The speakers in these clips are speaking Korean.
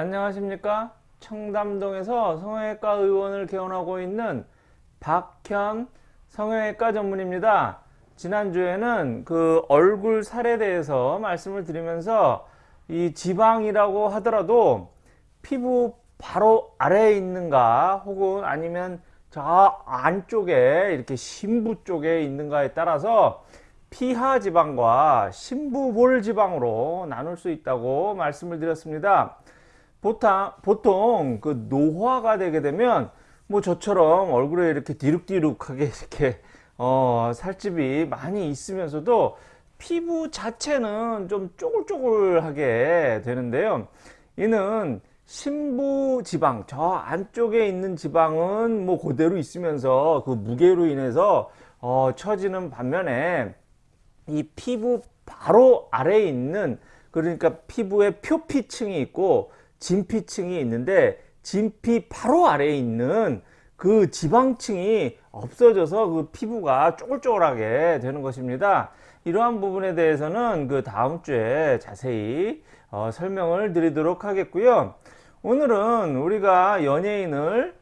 안녕하십니까 청담동에서 성형외과 의원을 개원하고 있는 박현 성형외과 전문입니다 지난주에는 그 얼굴 살에 대해서 말씀을 드리면서 이 지방이라고 하더라도 피부 바로 아래에 있는가 혹은 아니면 저 안쪽에 이렇게 심부 쪽에 있는가에 따라서 피하 지방과 심부볼 지방으로 나눌 수 있다고 말씀을 드렸습니다. 보통, 보통 그 노화가 되게 되면 뭐 저처럼 얼굴에 이렇게 디룩디룩하게 이렇게 어, 살집이 많이 있으면서도 피부 자체는 좀 쪼글쪼글하게 되는데요. 이는 심부 지방, 저 안쪽에 있는 지방은 뭐 그대로 있으면서 그 무게로 인해서 어, 처지는 반면에 이 피부 바로 아래에 있는 그러니까 피부에 표피층이 있고 진피층이 있는데 진피 바로 아래에 있는 그 지방층이 없어져서 그 피부가 쪼글쪼글하게 되는 것입니다. 이러한 부분에 대해서는 그 다음 주에 자세히 어, 설명을 드리도록 하겠고요. 오늘은 우리가 연예인을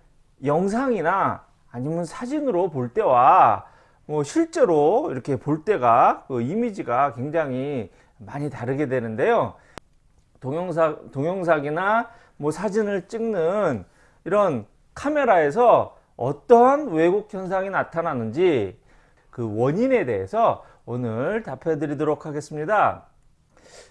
영상이나 아니면 사진으로 볼 때와 뭐 실제로 이렇게 볼 때가 그 이미지가 굉장히 많이 다르게 되는데요. 동영상, 동영상이나 뭐 사진을 찍는 이런 카메라에서 어떠한 왜곡 현상이 나타나는지 그 원인에 대해서 오늘 답해 드리도록 하겠습니다.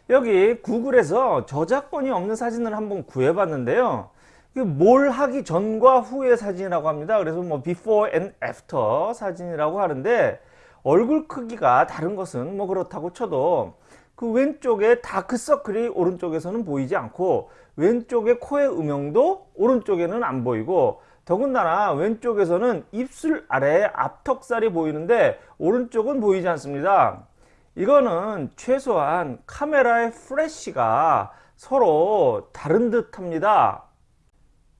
여기 구글에서 저작권이 없는 사진을 한번 구해 봤는데요. 뭘 하기 전과 후의 사진이라고 합니다. 그래서 뭐 before and after 사진이라고 하는데 얼굴 크기가 다른 것은 뭐 그렇다고 쳐도 그 왼쪽에 다크서클이 오른쪽에서는 보이지 않고 왼쪽에 코의 음영도 오른쪽에는 안 보이고 더군다나 왼쪽에서는 입술 아래에 앞턱살이 보이는데 오른쪽은 보이지 않습니다. 이거는 최소한 카메라의 프레쉬가 서로 다른 듯 합니다.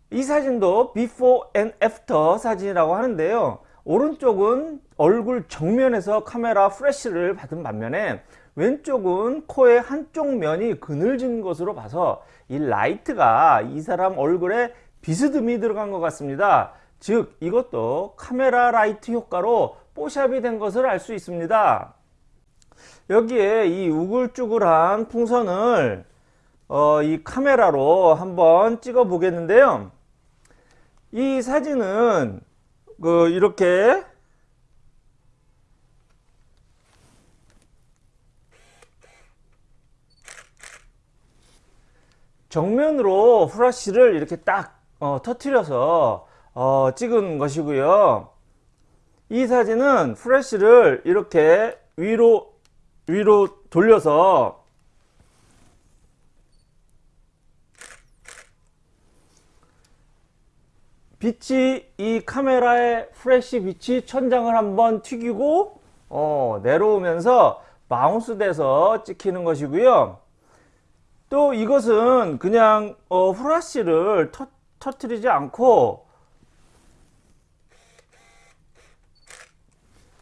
이 사진도 before and after 사진이라고 하는데요. 오른쪽은 얼굴 정면에서 카메라 프레쉬를 받은 반면에 왼쪽은 코의 한쪽 면이 그늘진 것으로 봐서 이 라이트가 이 사람 얼굴에 비스듬히 들어간 것 같습니다. 즉 이것도 카메라 라이트 효과로 뽀샵이 된 것을 알 수 있습니다. 여기에 이 우글쭈글한 풍선을 어, 이 카메라로 한번 찍어 보겠는데요. 이 사진은 그 이렇게 정면으로 후라시를 이렇게 딱 어, 터트려서 어, 찍은 것이고요. 이 사진은 프레쉬를 이렇게 위로 위로 돌려서 빛이 이 카메라의 프레쉬 빛이 천장을 한번 튀기고 어, 내려오면서 마운스 돼서 찍히는 것이고요. 또 이것은 그냥 어, 후라시를 터, 터트리지 않고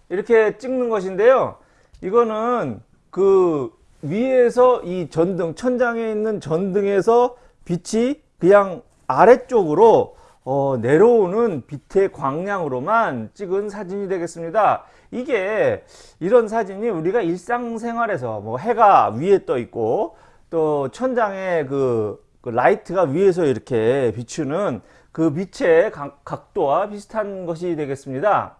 이렇게 찍는 것인데요. 이거는 그 위에서 이 전등 천장에 있는 전등에서 빛이 그냥 아래쪽으로 어, 내려오는 빛의 광량으로만 찍은 사진이 되겠습니다. 이게 이런 사진이 우리가 일상생활에서 뭐 해가 위에 떠 있고 또 천장에 그, 그 라이트가 위에서 이렇게 비추는 그 빛의 각, 각도와 비슷한 것이 되겠습니다.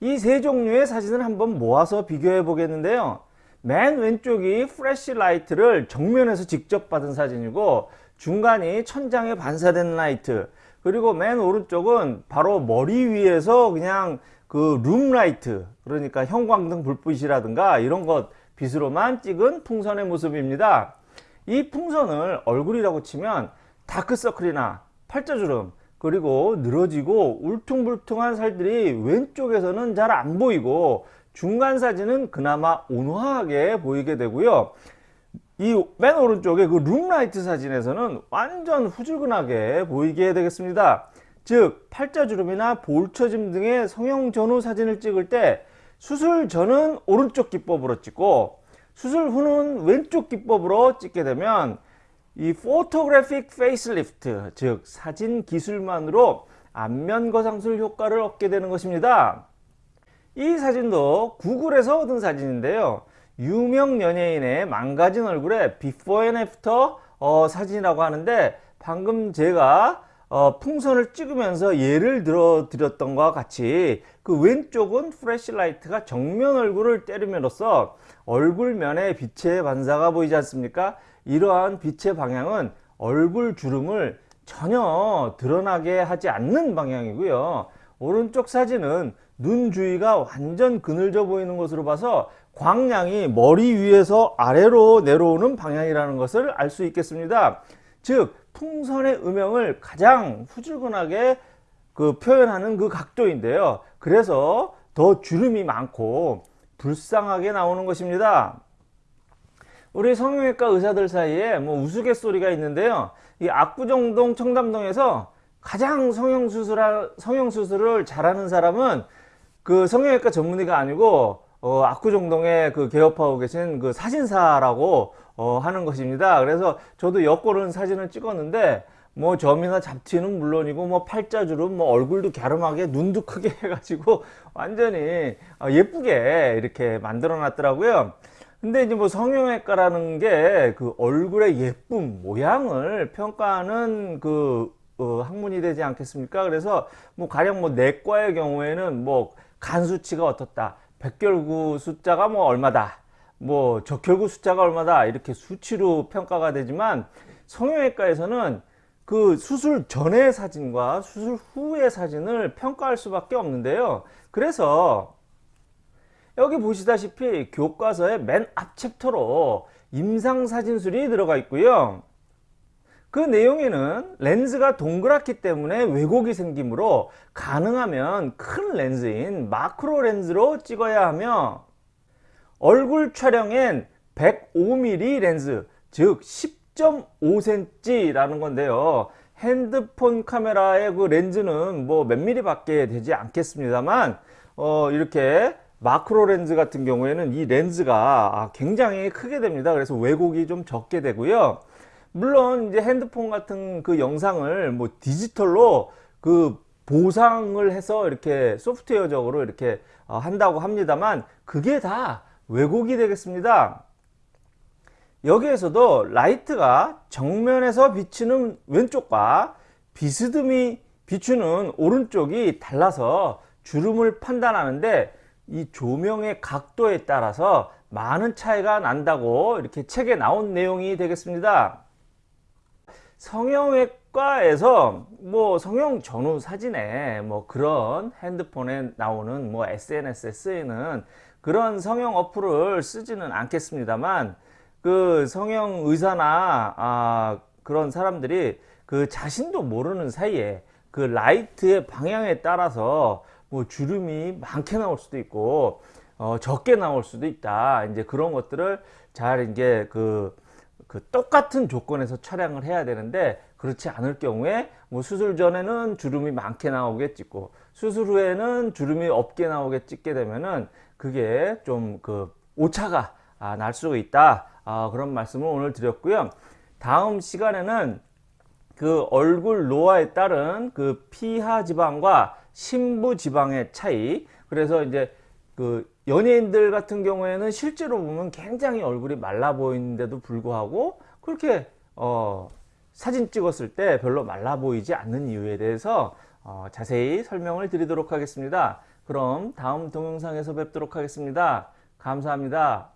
이 세 종류의 사진을 한번 모아서 비교해 보겠는데요. 맨 왼쪽이 플래시 라이트를 정면에서 직접 받은 사진이고 중간이 천장에 반사된 라이트 그리고 맨 오른쪽은 바로 머리 위에서 그냥 그 룸라이트 그러니까 형광등 불빛이라든가 이런 것 빛으로만 찍은 풍선의 모습입니다. 이 풍선을 얼굴이라고 치면 다크서클이나 팔자주름 그리고 늘어지고 울퉁불퉁한 살들이 왼쪽에서는 잘 안 보이고 중간 사진은 그나마 온화하게 보이게 되고요. 이 맨 오른쪽에 그 룸라이트 사진에서는 완전 후줄근하게 보이게 되겠습니다. 즉 팔자주름이나 볼처짐 등의 성형 전후 사진을 찍을 때 수술 전은 오른쪽 기법으로 찍고 수술 후는 왼쪽 기법으로 찍게 되면 이 photographic facelift 즉 사진 기술만으로 안면 거상술 효과를 얻게 되는 것입니다. 이 사진도 구글에서 얻은 사진인데요. 유명 연예인의 망가진 얼굴의 before and after 어, 사진이라고 하는데 방금 제가 어, 풍선을 찍으면서 예를 들어 드렸던 것과 같이 그 왼쪽은 플래시라이트가 정면 얼굴을 때림으로써 얼굴면에 빛의 반사가 보이지 않습니까? 이러한 빛의 방향은 얼굴 주름을 전혀 드러나게 하지 않는 방향이고요. 오른쪽 사진은 눈 주위가 완전 그늘져 보이는 것으로 봐서 광량이 머리 위에서 아래로 내려오는 방향이라는 것을 알 수 있겠습니다. 즉 풍선의 음영을 가장 후줄근하게 그 표현하는 그 각도인데요. 그래서 더 주름이 많고 불쌍하게 나오는 것입니다. 우리 성형외과 의사들 사이에 뭐 우스갯소리가 있는데요. 이 압구정동 청담동에서 가장 성형수술 성형수술을 잘하는 사람은 그 성형외과 전문의가 아니고 어, 압구정동에 그 개업하고 계신 그 사진사라고 어, 하는 것입니다. 그래서 저도 여권은 사진을 찍었는데 뭐 점이나 잡티는 물론이고 뭐 팔자주름 뭐 얼굴도 갸름하게 눈도 크게 해가지고 완전히 어, 예쁘게 이렇게 만들어 놨더라고요. 근데 이제 뭐 성형외과라는 게 그 얼굴의 예쁨 모양을 평가하는 그 어, 학문이 되지 않겠습니까? 그래서 뭐 가령 뭐 내과의 경우에는 뭐 간 수치가 어떻다, 백혈구 숫자가 뭐 얼마다, 뭐 적혈구 숫자가 얼마다 이렇게 수치로 평가가 되지만 성형외과에서는 그 수술 전의 사진과 수술 후의 사진을 평가할 수밖에 없는데요. 그래서 여기 보시다시피 교과서의 맨 앞 챕터로 임상사진술이 들어가 있고요. 그 내용에는 렌즈가 동그랗기 때문에 왜곡이 생기므로 가능하면 큰 렌즈인 마크로 렌즈로 찍어야 하며 얼굴 촬영엔 105mm 렌즈 즉 10.5cm 라는 건데요. 핸드폰 카메라의 그 렌즈는 뭐 몇 미리 밖에 되지 않겠습니다만 어 이렇게 마크로 렌즈 같은 경우에는 이 렌즈가 굉장히 크게 됩니다. 그래서 왜곡이 좀 적게 되고요 물론 이제 핸드폰 같은 그 영상을 뭐 디지털로 그 보상을 해서 이렇게 소프트웨어적으로 이렇게 어, 한다고 합니다만 그게 다 왜곡이 되겠습니다. 여기에서도 라이트가 정면에서 비치는 왼쪽과 비스듬히 비추는 오른쪽이 달라서 주름을 판단하는데 이 조명의 각도에 따라서 많은 차이가 난다고 이렇게 책에 나온 내용이 되겠습니다. 성형외과에서 뭐 성형 전후 사진에 뭐 그런 핸드폰에 나오는 뭐 SNS에 쓰이는 그런 성형 어플을 쓰지는 않겠습니다만 그 성형 의사나 아 그런 사람들이 그 자신도 모르는 사이에 그 라이트의 방향에 따라서 뭐 주름이 많게 나올 수도 있고 어 적게 나올 수도 있다. 이제 그런 것들을 잘 이제 그 그 똑같은 조건에서 촬영을 해야 되는데 그렇지 않을 경우에 뭐 수술 전에는 주름이 많게 나오게 찍고 수술 후에는 주름이 없게 나오게 찍게 되면은 그게 좀 그 오차가 아, 날 수가 있다. 아, 그런 말씀을 오늘 드렸고요. 다음 시간에는 그 얼굴 노화에 따른 그 피하 지방과 심부 지방의 차이 그래서 이제 그 연예인들 같은 경우에는 실제로 보면 굉장히 얼굴이 말라 보이는데도 불구하고 그렇게 어 사진 찍었을 때 별로 말라 보이지 않는 이유에 대해서 어 자세히 설명을 드리도록 하겠습니다. 그럼 다음 동영상에서 뵙도록 하겠습니다. 감사합니다.